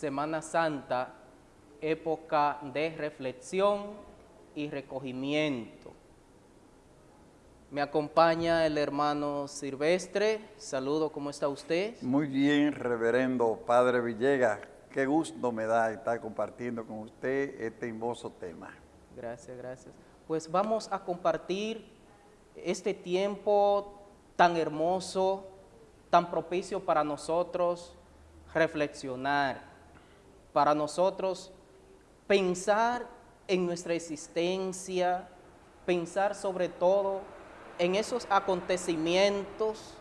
Semana Santa, época de reflexión y recogimiento. Me acompaña el hermano Silvestre. Saludo, ¿cómo está usted? Muy bien, reverendo Padre Villegas. Qué gusto me da estar compartiendo con usted este hermoso tema. Gracias, gracias. Pues vamos a compartir este tiempo tan hermoso, tan propicio para nosotros reflexionar, para nosotros pensar en nuestra existencia, pensar sobre todo en esos acontecimientos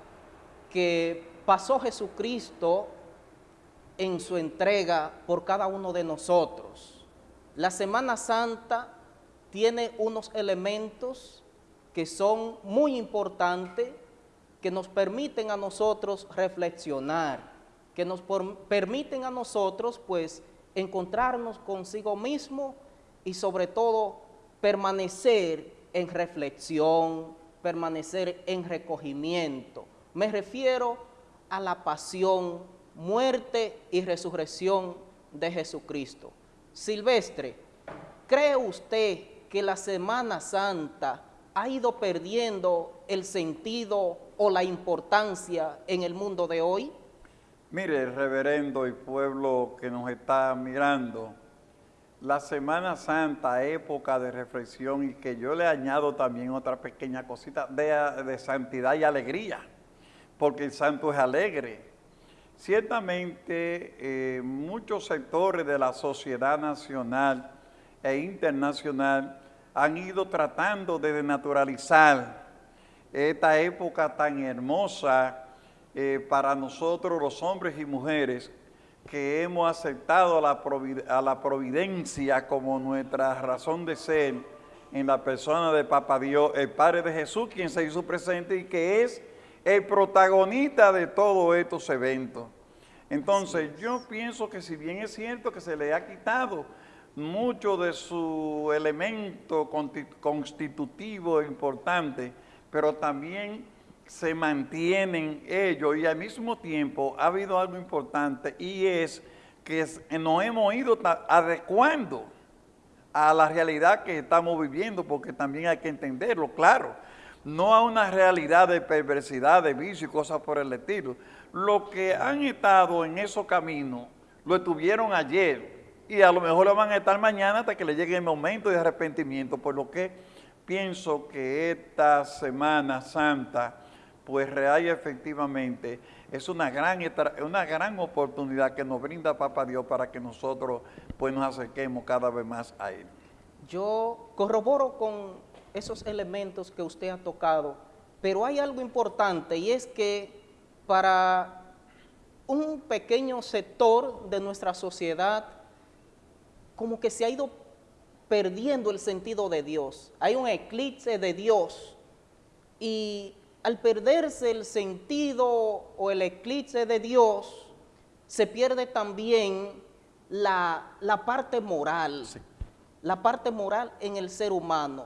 que pasó Jesucristo en su entrega por cada uno de nosotros. La Semana Santa tiene unos elementos que son muy importantes, que nos permiten a nosotros reflexionar, que nos permiten a nosotros pues encontrarnos consigo mismo y sobre todo permanecer en reflexión, permanecer en recogimiento. Me refiero a la pasión, muerte y resurrección de Jesucristo. Silvestre, ¿cree usted que la Semana Santa ha ido perdiendo el sentido o la importancia en el mundo de hoy? Mire, reverendo y pueblo que nos está mirando, la Semana Santa, época de reflexión y que yo le añado también otra pequeña cosita de, santidad y alegría, porque el santo es alegre. Ciertamente eh, muchos sectores de la sociedad nacional e internacional han ido tratando de denaturalizar esta época tan hermosa eh, para nosotros los hombres y mujeres que hemos aceptado a la, providencia como nuestra razón de ser en la persona de Papa Dios, el Padre de Jesús, quien se hizo presente y que es el protagonista de todos estos eventos. Entonces, yo pienso que si bien es cierto que se le ha quitado mucho de su elemento constitutivo importante, pero también se mantienen ellos y al mismo tiempo ha habido algo importante y es que nos hemos ido adecuando a la realidad que estamos viviendo porque también hay que entenderlo, claro, no a una realidad de perversidad, de vicio y cosas por el estilo. Los que han estado en esos caminos lo estuvieron ayer y a lo mejor lo van a estar mañana hasta que le llegue el momento de arrepentimiento, por lo que pienso que esta Semana Santa pues real y efectivamente es una gran, una gran oportunidad que nos brinda Papa Dios para que nosotros pues nos acerquemos cada vez más a Él. Yo corroboro con esos elementos que usted ha tocado, pero hay algo importante y es que para un pequeño sector de nuestra sociedad, como que se ha ido perdiendo el sentido de Dios. Hay un eclipse de Dios y al perderse el sentido o el eclipse de Dios, se pierde también la, parte moral, la parte moral en el ser humano.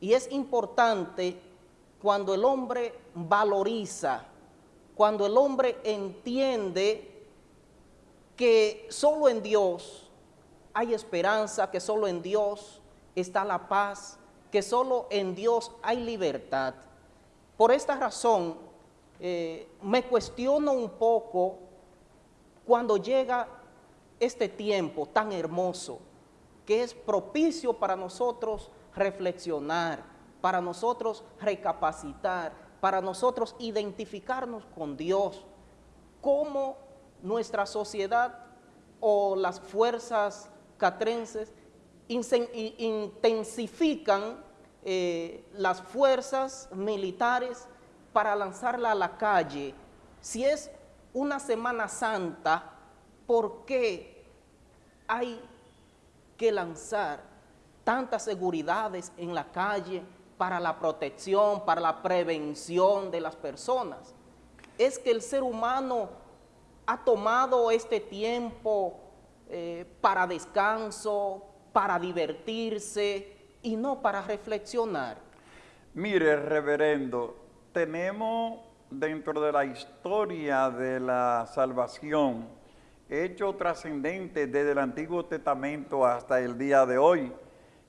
Y es importante cuando el hombre valoriza, cuando el hombre entiende que solo en Dios hay esperanza, que solo en Dios está la paz, que solo en Dios hay libertad. Por esta razón, eh, me cuestiono un poco cuando llega este tiempo tan hermoso, que es propicio para nosotros reflexionar, para nosotros recapacitar, para nosotros identificarnos con Dios, cómo nuestra sociedad o las fuerzas catrenses intensifican eh, las fuerzas militares para lanzarla a la calle. Si es una Semana Santa, ¿por qué hay que lanzar tantas seguridades en la calle para la protección, para la prevención de las personas? Es que el ser humano ha tomado este tiempo eh, para descanso, para divertirse, y no para reflexionar. Mire, reverendo, tenemos dentro de la historia de la salvación hecho trascendente desde el Antiguo Testamento hasta el día de hoy.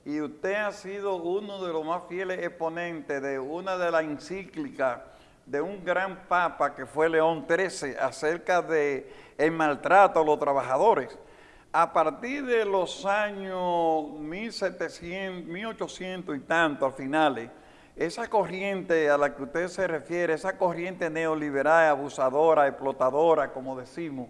Y usted ha sido uno de los más fieles exponentes de una de las encíclicas de un gran papa que fue León XIII acerca de maltrato a los trabajadores. A partir de los años 1700, 1800 y tanto, al finales, esa corriente a la que usted se refiere, esa corriente neoliberal, abusadora, explotadora, como decimos,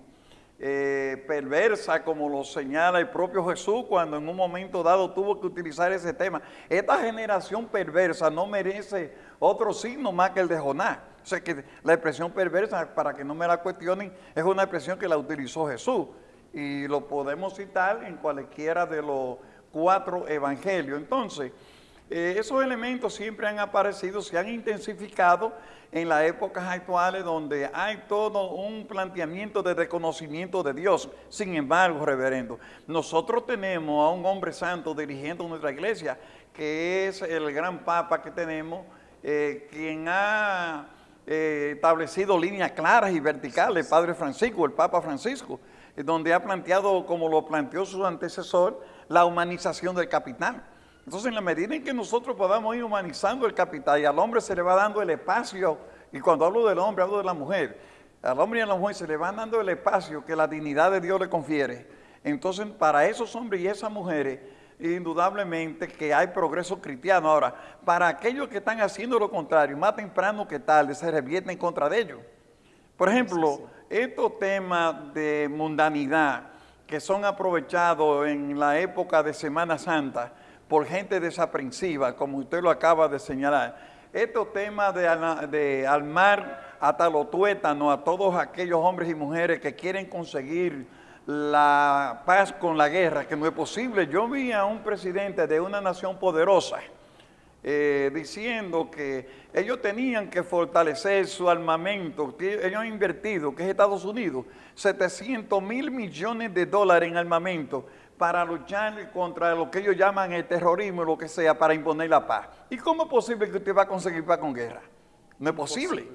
eh, perversa, como lo señala el propio Jesús cuando en un momento dado tuvo que utilizar ese tema. Esta generación perversa no merece otro signo más que el de Jonás. O sea que la expresión perversa, para que no me la cuestionen, es una expresión que la utilizó Jesús. Y lo podemos citar en cualquiera de los cuatro evangelios. Entonces, eh, esos elementos siempre han aparecido, se han intensificado en las épocas actuales donde hay todo un planteamiento de reconocimiento de Dios. Sin embargo, reverendo, nosotros tenemos a un hombre santo dirigiendo nuestra iglesia, que es el gran papa que tenemos, eh, quien ha eh, establecido líneas claras y verticales, Padre Francisco, el Papa Francisco, donde ha planteado, como lo planteó su antecesor, la humanización del capital. Entonces, en la medida en que nosotros podamos ir humanizando el capital y al hombre se le va dando el espacio, y cuando hablo del hombre, hablo de la mujer, al hombre y a la mujer se le va dando el espacio que la dignidad de Dios le confiere. Entonces, para esos hombres y esas mujeres, indudablemente que hay progreso cristiano. Ahora, para aquellos que están haciendo lo contrario, más temprano que tarde, se revierte en contra de ellos. Por ejemplo, estos temas de mundanidad que son aprovechados en la época de Semana Santa, por gente desaprensiva, como usted lo acaba de señalar. Estos temas de, de armar hasta los tuétanos a todos aquellos hombres y mujeres que quieren conseguir la paz con la guerra, que no es posible. Yo vi a un presidente de una nación poderosa eh, diciendo que ellos tenían que fortalecer su armamento, ellos han invertido, que es Estados Unidos, 700 mil millones de dólares en armamento para luchar contra lo que ellos llaman el terrorismo, lo que sea, para imponer la paz. ¿Y cómo es posible que usted va a conseguir paz con guerra? No es posible.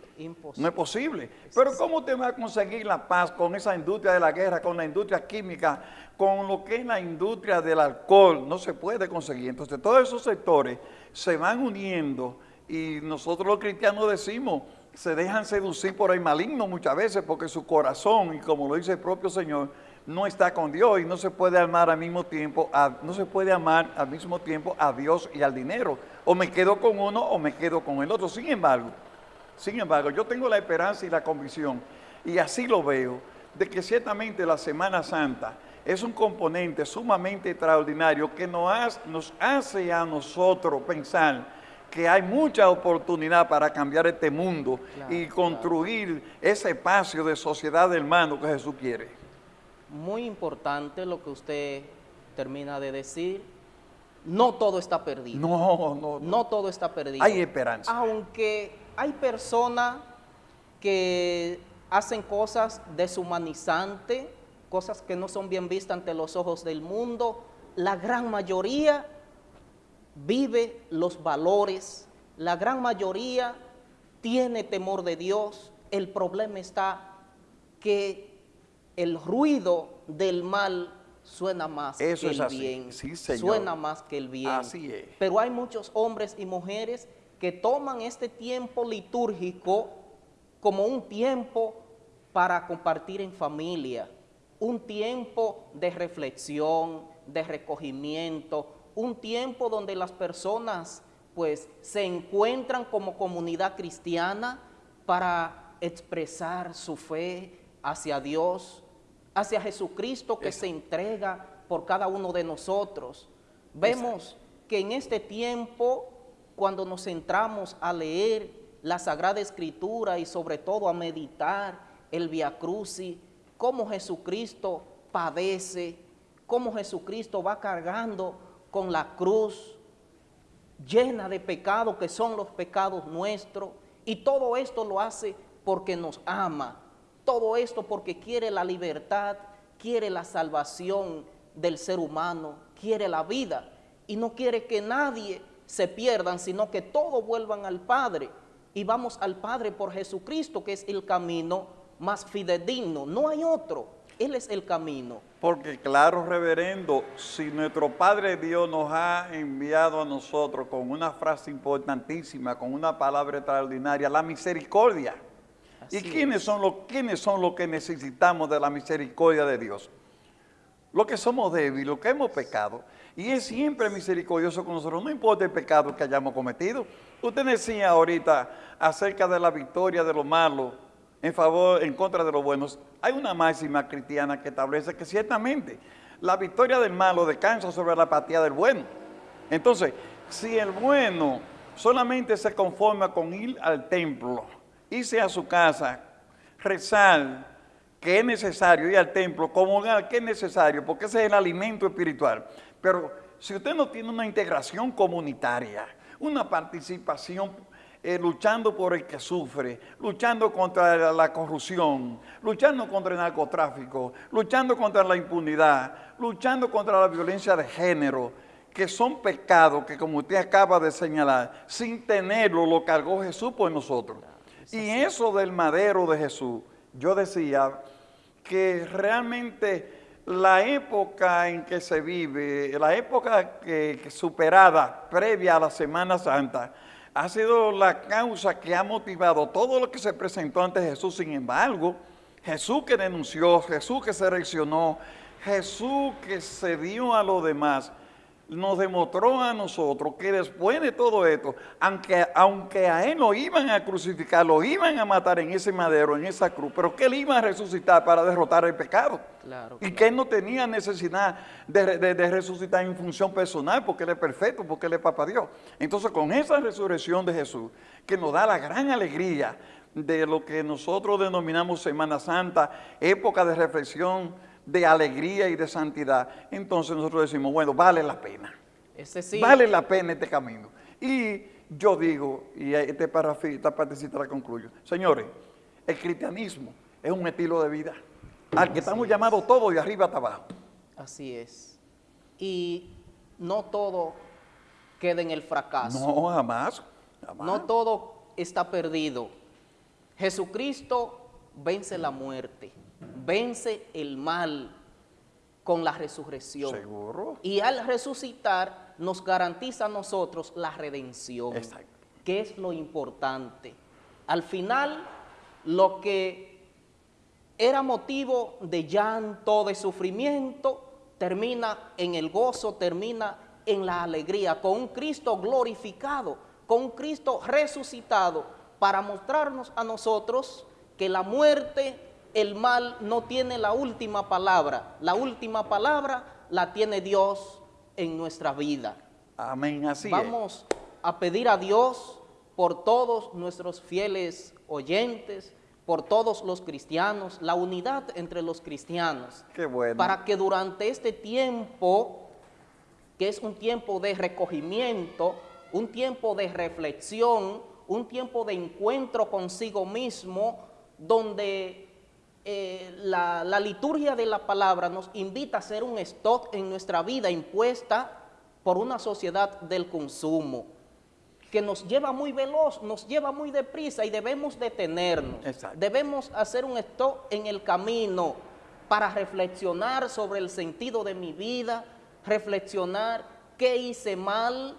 No es posible. Pero ¿cómo usted va a conseguir la paz con esa industria de la guerra, con la industria química, con lo que es la industria del alcohol? No se puede conseguir. Entonces todos esos sectores se van uniendo y nosotros los cristianos decimos, se dejan seducir por el maligno muchas veces porque su corazón, y como lo dice el propio Señor, no está con Dios y no se puede amar al mismo tiempo, no se puede amar al mismo tiempo a Dios y al dinero. O me quedo con uno o me quedo con el otro. Sin embargo, sin embargo, yo tengo la esperanza y la convicción, y así lo veo, de que ciertamente la Semana Santa es un componente sumamente extraordinario que nos hace a nosotros pensar que hay mucha oportunidad para cambiar este mundo y construir ese espacio de sociedad hermano que Jesús quiere muy importante lo que usted termina de decir. No todo está perdido. No, no, no. todo está perdido. Hay esperanza. Aunque hay personas que hacen cosas deshumanizantes, cosas que no son bien vistas ante los ojos del mundo, la gran mayoría vive los valores, la gran mayoría tiene temor de Dios. El problema está que el ruido del mal suena más que el bien. Suena más que el bien. Así es. Pero hay muchos hombres y mujeres que toman este tiempo litúrgico como un tiempo para compartir en familia, un tiempo de reflexión, de recogimiento, un tiempo donde las personas pues se encuentran como comunidad cristiana para expresar su fe hacia Dios, hacia Jesucristo que se entrega por cada uno de nosotros. Vemos que en este tiempo, cuando nos centramos a leer la Sagrada Escritura y sobre todo a meditar el Via Crucis, cómo Jesucristo padece, cómo Jesucristo va cargando con la cruz llena de pecados que son los pecados nuestros, y todo esto lo hace porque nos ama, todo esto porque quiere la libertad, quiere la salvación del ser humano, quiere la vida y no quiere que nadie se pierdan, sino que todos vuelvan al Padre. Y vamos al Padre por Jesucristo, que es el camino más fidedigno, no hay otro. Él es el camino. Porque claro, reverendo, si nuestro Padre Dios nos ha enviado a nosotros con una frase importantísima, con una palabra extraordinaria, la misericordia. ¿Y quiénes es. son, los, quiénes son los que necesitamos de la misericordia de Dios? Los que somos débiles, los que hemos pecado. Y es siempre misericordioso con nosotros, no importa el pecado que hayamos cometido. Usted decía ahorita acerca de la victoria de lo malo en favor, en contra de los buenos. Hay una máxima cristiana que establece que ciertamente la victoria del malo descansa sobre la apatía del bueno. Entonces, si el bueno solamente se conforma con ir al templo, irse a su casa, rezar, que es necesario ir al templo, comulgar, que es necesario, porque ese es el alimento espiritual. Pero si usted no tiene una integración comunitaria, una participación eh, luchando por el que sufre, luchando contra la corrupción, luchando contra el narcotráfico, luchando contra la impunidad, luchando contra la violencia de género, que son pecados que como usted acaba de señalar, sin tenerlo lo cargó Jesús por nosotros. Y eso del madero de Jesús, yo decía que realmente la época en que se vive, la época que, que superada previa a la Semana Santa, ha sido la causa que ha motivado todo lo que se presentó ante Jesús. Sin embargo, Jesús que denunció, Jesús que se reaccionó, Jesús que se dio a los demás, nos demostró a nosotros que después de todo esto, aunque, aunque a él lo iban a crucificar, lo iban a matar en ese madero, en esa cruz, pero que él iba a resucitar para derrotar el pecado. Claro, Y que él no tenía necesidad de, de- de resucitar en función personal, porque él es perfecto, porque él es papá Dios. Entonces, con esa resurrección de Jesús, que nos da la gran alegría de lo que nosotros denominamos Semana Santa, época de reflexión, de alegría y de santidad, entonces nosotros decimos, bueno, vale la pena. Ese sí. Vale la pena este camino. Y yo digo, y este párrafo- esta partecita la concluyo, señores, el cristianismo es un estilo de vida al que estamos llamados todos de arriba hasta abajo. Así es. Y no todo queda en el fracaso. No, jamás. jamás. No todo está perdido. Jesucristo vence la muerte, vence el mal con la resurrección. Seguro. Y al resucitar nos garantiza a nosotros la redención. Exacto. Que es lo importante. Al final, lo que era motivo de llanto, de sufrimiento, termina en el gozo, termina en la alegría, con un Cristo glorificado, con un Cristo resucitado, para mostrarnos a nosotros que la muerte, el mal, no tiene la última palabra. La última palabra la tiene Dios en nuestra vida. Amén, así es. Vamos a pedir a Dios por todos nuestros fieles oyentes, por todos los cristianos, la unidad entre los cristianos, Qué bueno. para que durante este tiempo, que es un tiempo de recogimiento, un tiempo de reflexión, un tiempo de encuentro consigo mismo, donde eh, la, la liturgia de la palabra nos invita a hacer un stock en nuestra vida impuesta por una sociedad del consumo, que nos lleva muy veloz, nos lleva muy deprisa y debemos detenernos. Exacto. Debemos hacer un stop en el camino para reflexionar sobre el sentido de mi vida, reflexionar qué hice mal,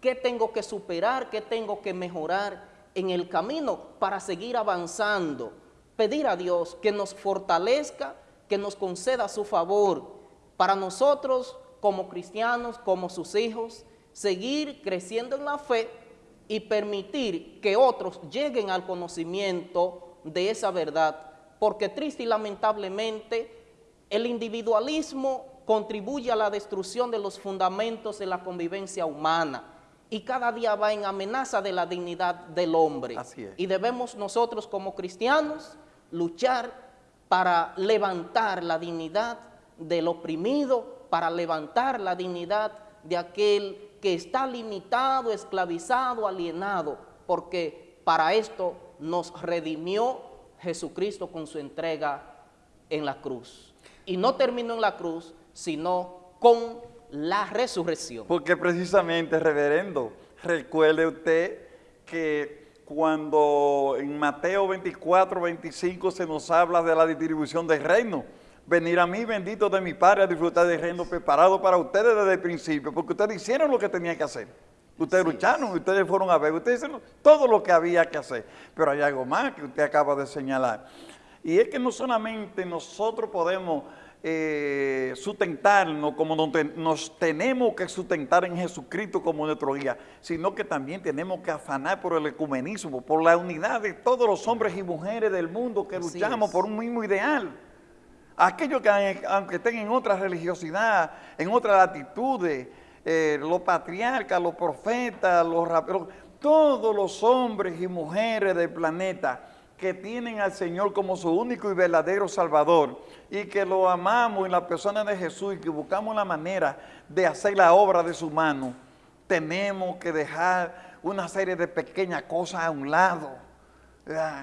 qué tengo que superar, qué tengo que mejorar en el camino para seguir avanzando. Pedir a Dios que nos fortalezca, que nos conceda su favor para nosotros como cristianos, como sus hijos, seguir creciendo en la fe y permitir que otros lleguen al conocimiento de esa verdad, porque triste y lamentablemente el individualismo contribuye a la destrucción de los fundamentos de la convivencia humana y cada día va en amenaza de la dignidad del hombre. Así es. Y debemos nosotros como cristianos luchar para levantar la dignidad del oprimido, para levantar la dignidad de aquel que está limitado, esclavizado, alienado, porque para esto nos redimió Jesucristo con su entrega en la cruz. Y no terminó en la cruz, sino con la resurrección. Porque precisamente, reverendo, recuerde usted que cuando en Mateo 24, 25 se nos habla de la distribución del reino, venir a mí, bendito de mi Padre, a disfrutar del reino preparado para ustedes desde el principio, porque ustedes hicieron lo que tenían que hacer. Ustedes lucharon, ustedes fueron a ver, ustedes hicieron todo lo que había que hacer. Pero hay algo más que usted acaba de señalar. Y es que no solamente nosotros podemos eh, sustentarnos como nos, tenemos que sustentar en Jesucristo como nuestro guía, sino que también tenemos que afanar por el ecumenismo, por la unidad de todos los hombres y mujeres del mundo que luchamos por un mismo ideal. Aquellos que aunque estén en otra religiosidad, en otras latitudes, eh, los patriarcas, los profetas, los raperos, todos los hombres y mujeres del planeta que tienen al Señor como su único y verdadero Salvador y que lo amamos en la persona de Jesús y que buscamos la manera de hacer la obra de su mano, tenemos que dejar una serie de pequeñas cosas a un lado,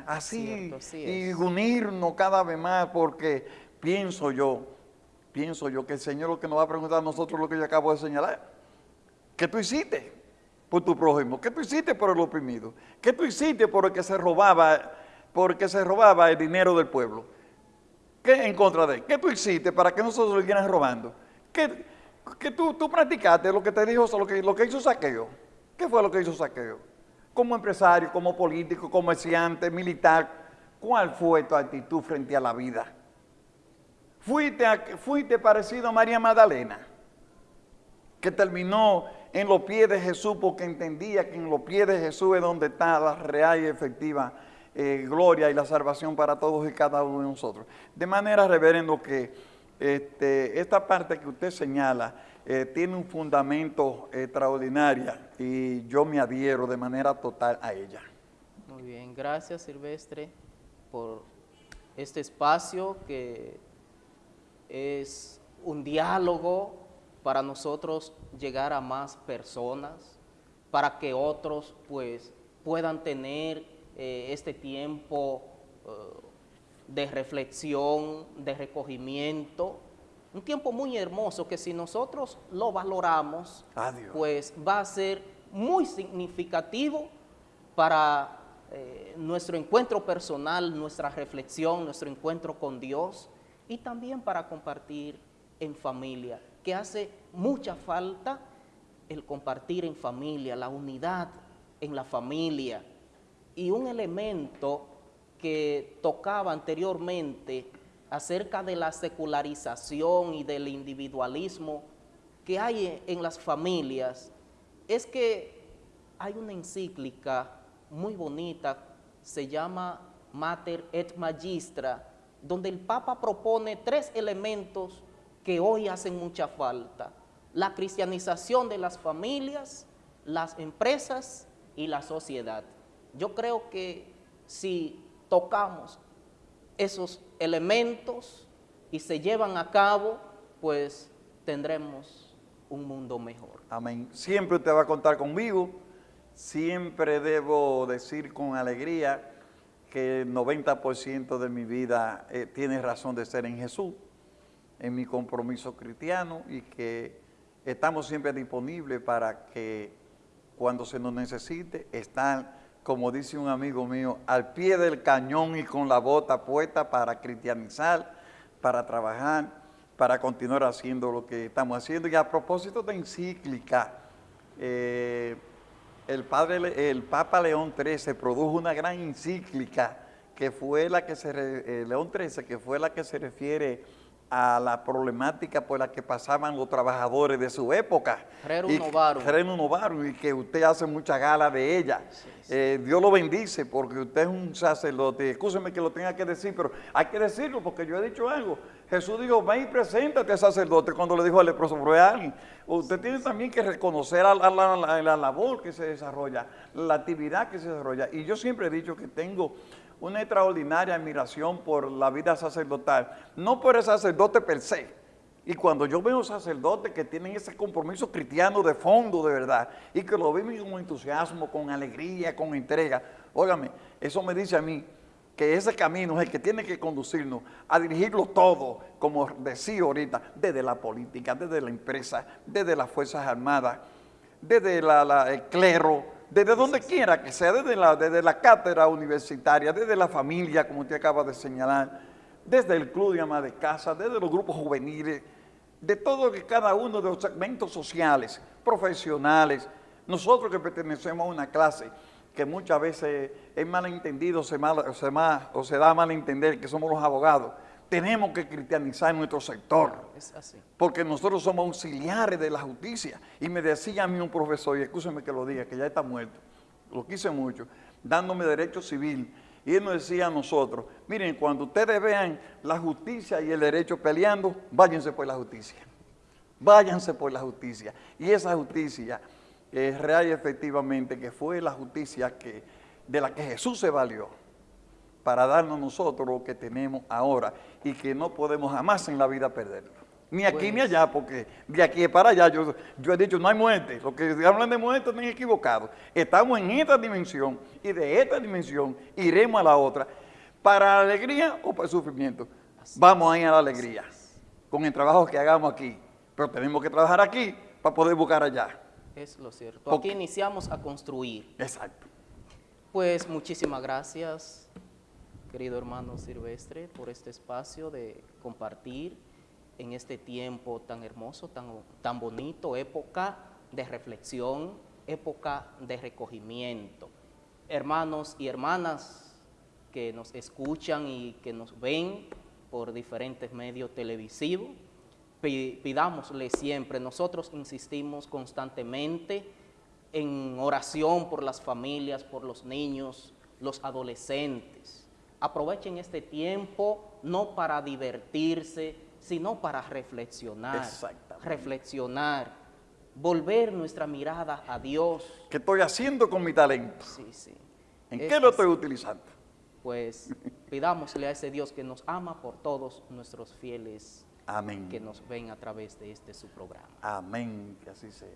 así, y unirnos cada vez más porque pienso yo, pienso yo que el Señor lo que nos va a preguntar a nosotros lo que yo acabo de señalar. ¿Qué tú hiciste por tu prójimo? ¿Qué tú hiciste por el oprimido? ¿Qué tú hiciste por el que se robaba, porque se robaba el dinero del pueblo? ¿Qué en contra de él? ¿Qué tú hiciste para que nosotros lo siguieran robando? ¿Qué, tú, tú, practicaste lo que te dijo, lo que, hizo Saqueo? ¿Qué fue lo que hizo Saqueo? Como empresario, como político, comerciante, militar, ¿cuál fue tu actitud frente a la vida? ¿Fuiste, fuiste parecido a María Magdalena? que terminó en los pies de Jesús porque entendía que en los pies de Jesús es donde está la real y efectiva eh, gloria y la salvación para todos y cada uno de nosotros. De manera, reverendo, que este, esta parte que usted señala eh, tiene un fundamento extraordinario y yo me adhiero de manera total a ella. Muy bien, gracias Silvestre por este espacio que es un diálogo para nosotros llegar a más personas, para que otros pues puedan tener eh, este tiempo eh, de reflexión, de recogimiento, un tiempo muy hermoso que si nosotros lo valoramos, pues va a ser muy significativo para eh, nuestro encuentro personal, nuestra reflexión, nuestro encuentro con Dios y también para compartir en familia que hace mucha falta el compartir en familia, la unidad en la familia. Y un elemento que tocaba anteriormente acerca de la secularización y del individualismo que hay en las familias, es que hay una encíclica muy bonita, se llama Mater et Magistra, donde el Papa propone tres elementos que hoy hacen mucha falta. La cristianización de las familias, las empresas y la sociedad. Yo creo que si tocamos esos elementos y se llevan a cabo, pues tendremos un mundo mejor. Amén. Siempre usted va a contar conmigo. Siempre debo decir con alegría que el 90% de mi vida eh, tiene razón de ser en Jesús en mi compromiso cristiano y que estamos siempre disponibles para que cuando se nos necesite, están, como dice un amigo mío, al pie del cañón y con la bota puesta para cristianizar, para trabajar, para continuar haciendo lo que estamos haciendo. Y a propósito de encíclica, eh, el, padre, el Papa León XIII produjo una gran encíclica que fue la que se, eh, León XIII, que fue la que se refiere a la problemática por la que pasaban los trabajadores de su época. Rerum Novarum. y que usted hace mucha gala de ella. Eh, Dios lo bendice porque usted es un sacerdote. Escúcheme que lo tenga que decir, pero hay que decirlo porque yo he dicho algo. Jesús dijo, ven y preséntate sacerdote cuando le dijo al leproso, pero alguien. Usted tiene también que reconocer la, la labor que se desarrolla, la actividad que se desarrolla. Y yo siempre he dicho que tengo una extraordinaria admiración por la vida sacerdotal, no por el sacerdote per se. Y cuando yo veo sacerdotes que tienen ese compromiso cristiano de fondo, de verdad, y que lo viven con entusiasmo, con alegría, con entrega, óigame, eso me dice a mí que ese camino es el que tiene que conducirnos a dirigirlo todo, como decía ahorita, desde la política, desde la empresa, desde las Fuerzas Armadas, desde el clero, desde donde quiera que sea, desde la, desde la cátedra universitaria, desde la familia, como usted acaba de señalar, desde el club de ama de casa, desde los grupos juveniles, de todo que cada uno de los segmentos sociales, profesionales, nosotros que pertenecemos a una clase que muchas veces es malentendido mal, o, se o se da mal entender que somos los abogados, tenemos que cristianizar nuestro sector. Es así. Porque nosotros somos auxiliares de la justicia. Y me decía a mí un profesor, y escúcheme que lo diga, que ya está muerto, lo quise mucho, dándome derecho civil. Y él nos decía a nosotros, miren, cuando ustedes vean la justicia y el derecho peleando, váyanse por la justicia. Váyanse por la justicia. Y esa justicia es real y efectivamente que fue la justicia que, de la que Jesús se valió para darnos nosotros lo que tenemos ahora y que no podemos jamás en la vida perderlo. Ni aquí ni Pues- allá, porque de aquí para allá yo, yo he dicho no hay muerte. Los que hablan de muerte están equivocados. Estamos en esta dimensión y de esta dimensión iremos a la otra. ¿Para la alegría o para el sufrimiento? Vamos a ir a la alegría con el trabajo que hagamos aquí. Pero tenemos que trabajar aquí para poder buscar allá. Es lo cierto. Porque- Aquí iniciamos a construir. Exacto. Pues muchísimas gracias, querido hermano Silvestre, por este espacio de compartir en este tiempo tan hermoso, tan, tan bonito, época de reflexión, época de recogimiento. Hermanos y hermanas que nos escuchan y que nos ven por diferentes medios televisivos, pi- pidámosle siempre, nosotros insistimos constantemente en oración por las familias, por los niños, los adolescentes. Aprovechen este tiempo no para divertirse, sino para reflexionar. Exactamente. Reflexionar, volver nuestra mirada a Dios. ¿Qué estoy haciendo con mi talento? Sí, sí. ¿En Es qué lo estoy utilizando? Pues pidámosle a ese Dios que nos ama por todos nuestros fieles Amén. que nos ven a través de este su programa. Amén, que así sea.